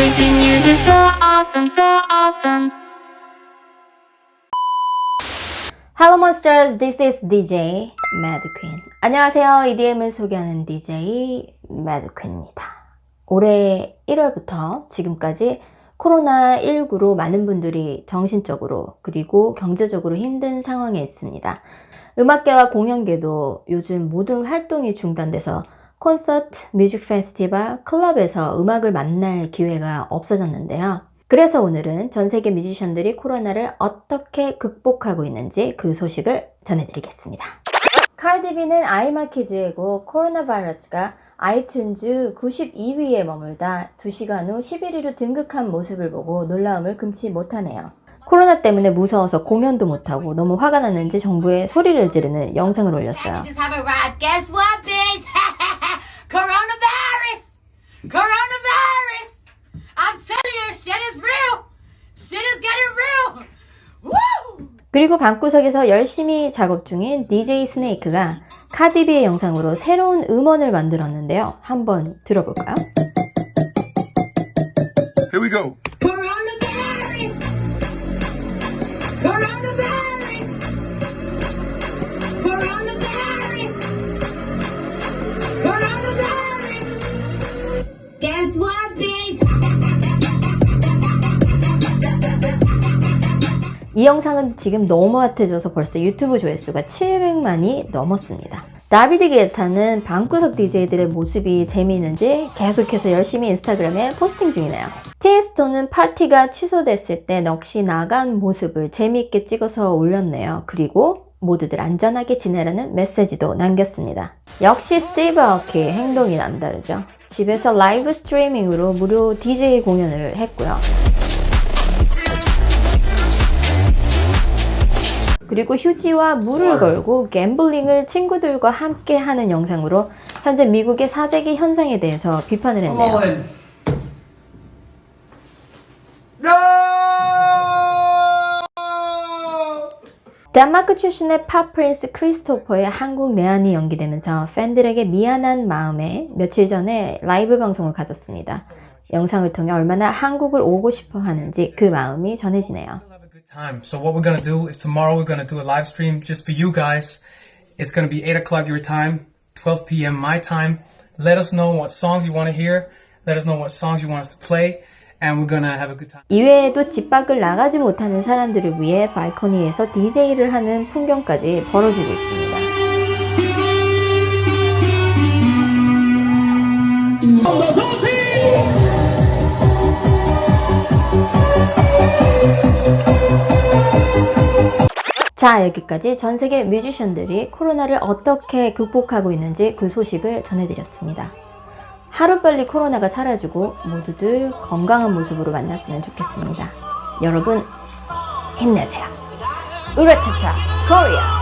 Everything you do so awesome, so awesome. Hello Monsters, this is DJ Mad Queen. 안녕하세요. EDM을 소개하는 DJ Mad Queen입니다. 올해 1월부터 지금까지 코로나19로 많은 분들이 정신적으로 그리고 경제적으로 힘든 상황에 있습니다. 음악계와 공연계도 요즘 모든 활동이 중단돼서 콘서트, 뮤직 페스티벌, 클럽에서 음악을 만날 기회가 없어졌는데요. 그래서 오늘은 전 세계 뮤지션들이 코로나를 어떻게 극복하고 있는지 그 소식을 전해드리겠습니다. 카디비는 아이마키즈의 곡 코로나 바이러스가 아이튠즈 92위에 머물다 2시간 후 11위로 등극한 모습을 보고 놀라움을 금치 못하네요. 코로나 때문에 무서워서 공연도 못하고 너무 화가 났는지 정부에 소리를 지르는 영상을 올렸어요. Packages have arrived. Guess what, bitch? Coronavirus! Coronavirus! I'm telling you, shit is real! Shit is getting real! Woo! 그리고 방구석에서 열심히 작업 중인 DJ 스네이크가 카디비의 영상으로 새로운 음원을 만들었는데요. 한번 들어볼까요? Guess what, bitch? 이 영상은 지금 너무 핫해져서 벌써 유튜브 조회수가 700만이 넘었습니다. 다비드 게타는 방구석 DJ들의 모습이 재미있는지 계속해서 열심히 인스타그램에 포스팅 중이네요. 티에스토는 파티가 취소됐을 때 넋이 나간 모습을 재미있게 찍어서 올렸네요. 그리고 모두들 안전하게 지내라는 메시지도 남겼습니다. 역시 스티브 아오키 행동이 남다르죠. 집에서 라이브 스트리밍으로 무료 DJ 공연을 했고요. 그리고 휴지와 물을 걸고 갬블링을 친구들과 함께 하는 영상으로 현재 미국의 사재기 현상에 대해서 비판을 했네요. 덴마크 출신의 팝 프린스 크리스토퍼의 한국 내한이 연기되면서 팬들에게 미안한 마음에 며칠 전에 라이브 방송을 가졌습니다. 영상을 통해 얼마나 한국을 오고 싶어 하는지 그 마음이 전해지네요. So what we're gonna do is tomorrow we're gonna do a live stream just for you guys. It's gonna be 8 o'clock your time, 12 p.m. my time. Let us know what songs you want to hear. Let us know what songs you want us to play. 이외에도 집 밖을 나가지 못하는 사람들을 위해 발코니에서 DJ를 하는 풍경까지 벌어지고 있습니다. 자 여기까지 전 세계 뮤지션들이 코로나를 어떻게 극복하고 있는지 그 소식을 전해드렸습니다. 하루빨리 코로나가 사라지고 모두들 건강한 모습으로 만났으면 좋겠습니다. 여러분 힘내세요. 으라차차 코리아